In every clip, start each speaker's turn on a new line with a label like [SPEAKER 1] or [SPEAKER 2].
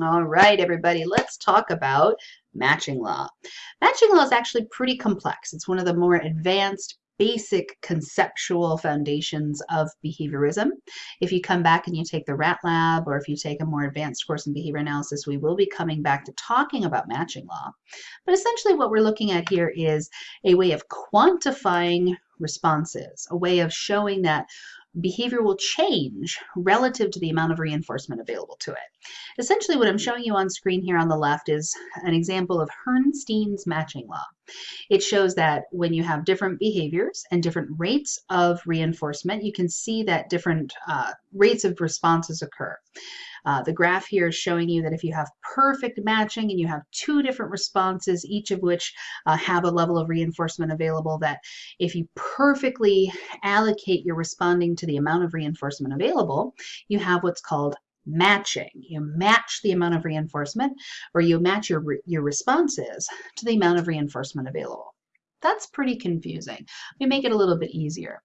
[SPEAKER 1] All right, everybody, let's talk about matching law. Matching law is actually pretty complex. It's one of the more advanced basic conceptual foundations of behaviorism. If you come back and you take the RAT Lab or if you take a more advanced course in behavior analysis, we will be coming back to talking about matching law. But essentially what we're looking at here is a way of quantifying responses, a way of showing that behavior will change relative to the amount of reinforcement available to it. Essentially what I'm hmm. showing you on screen here on the left is an example of Herrnstein's matching law. It shows that when you have different behaviors and different rates of reinforcement, you can see that different uh, rates of responses occur. Uh, the graph here is showing you that if you have perfect matching and you have two different responses, each of which uh, have a level of reinforcement available, that if you perfectly allocate your responding to the amount of reinforcement available, you have what's called matching. You match the amount of reinforcement or you match your, your responses to the amount of reinforcement available. That's pretty confusing. We make it a little bit easier.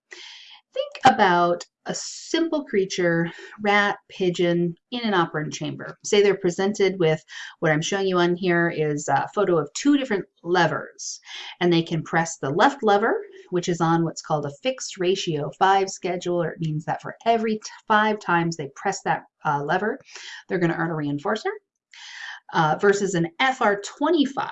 [SPEAKER 1] Think about a simple creature, rat, pigeon, in an operant chamber. Say they're presented with what I'm showing you on here is a photo of two different levers. And they can press the left lever, which is on what's called a fixed ratio 5 schedule, or it means that for every five times they press that uh, lever, they're going to earn a reinforcer, uh, versus an FR25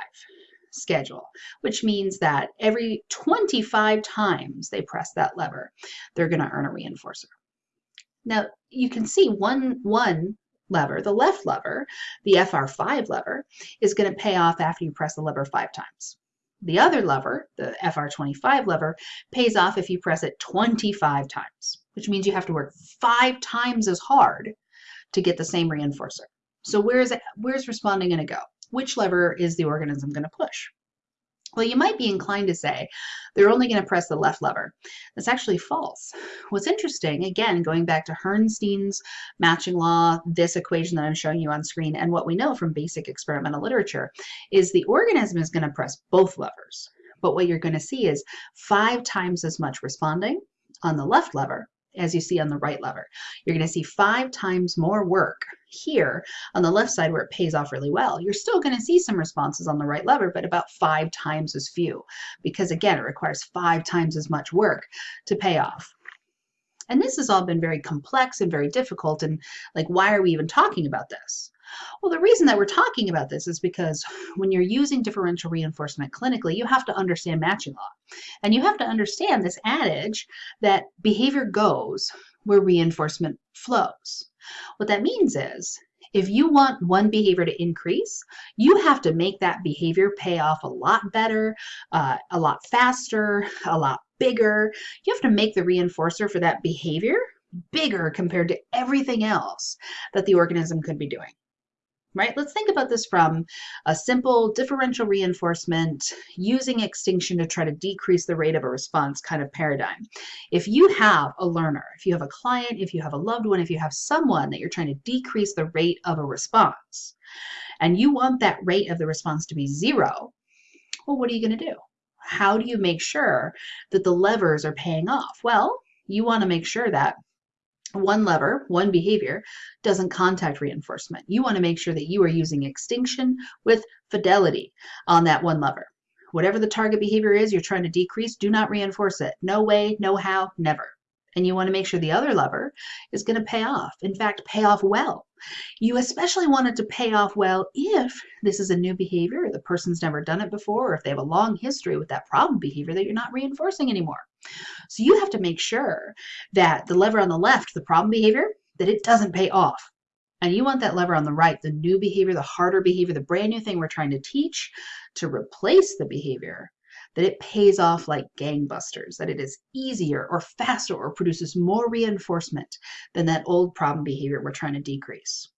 [SPEAKER 1] schedule, which means that every 25 times they press that lever, they're going to earn a reinforcer. Now, you can see one, one lever, the left lever, the FR5 lever, is going to pay off after you press the lever five times. The other lever, the FR25 lever, pays off if you press it 25 times, which means you have to work five times as hard to get the same reinforcer. So where's, where's responding going to go? which lever is the organism going to push? Well, you might be inclined to say they're only going to press the left lever. That's actually false. What's interesting, again, going back to Herrnstein's matching law, this equation that I'm showing you on screen, and what we know from basic experimental literature, is the organism is going to press both levers. But what you're going to see is five times as much responding on the left lever as you see on the right lever. You're going to see five times more work here on the left side where it pays off really well. You're still going to see some responses on the right lever, but about five times as few because again, it requires five times as much work to pay off. And this has all been very complex and very difficult. And like, why are we even talking about this? Well, the reason that we're talking about this is because when you're using differential reinforcement clinically, you have to understand matching law. And you have to understand this adage that behavior goes where reinforcement flows. What that means is if you want one behavior to increase, you have to make that behavior pay off a lot better, uh, a lot faster, a lot bigger. You have to make the reinforcer for that behavior bigger compared to everything else that the organism could be doing right? Let's think about this from a simple differential reinforcement using extinction to try to decrease the rate of a response kind of paradigm. If you have a learner, if you have a client, if you have a loved one, if you have someone that you're trying to decrease the rate of a response, and you want that rate of the response to be zero, well, what are you going to do? How do you make sure that the levers are paying off? Well, you want to make sure that one lever, one behavior, doesn't contact reinforcement. You want to make sure that you are using extinction with fidelity on that one lever. Whatever the target behavior is you're trying to decrease, do not reinforce it. No way, no how, never. And you want to make sure the other lever is going to pay off. In fact, pay off well. You especially want it to pay off well if this is a new behavior, the person's never done it before, or if they have a long history with that problem behavior that you're not reinforcing anymore. So you have to make sure that the lever on the left, the problem behavior, that it doesn't pay off. And you want that lever on the right, the new behavior, the harder behavior, the brand new thing we're trying to teach to replace the behavior, that it pays off like gangbusters, that it is easier or faster or produces more reinforcement than that old problem behavior we're trying to decrease.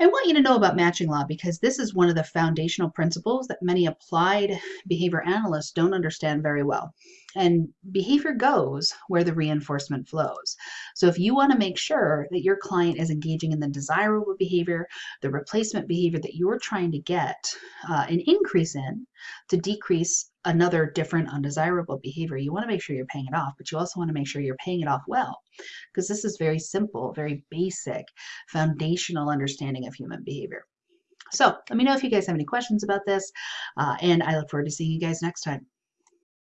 [SPEAKER 1] I want you to know about matching law because this is one of the foundational principles that many applied behavior analysts don't understand very well. And behavior goes where the reinforcement flows. So if you want to make sure that your client is engaging in the desirable behavior, the replacement behavior that you're trying to get uh, an increase in to decrease another different undesirable behavior, you want to make sure you're paying it off, but you also want to make sure you're paying it off well because this is very simple, very basic, foundational understanding of human behavior. So let me know if you guys have any questions about this, uh, and I look forward to seeing you guys next time.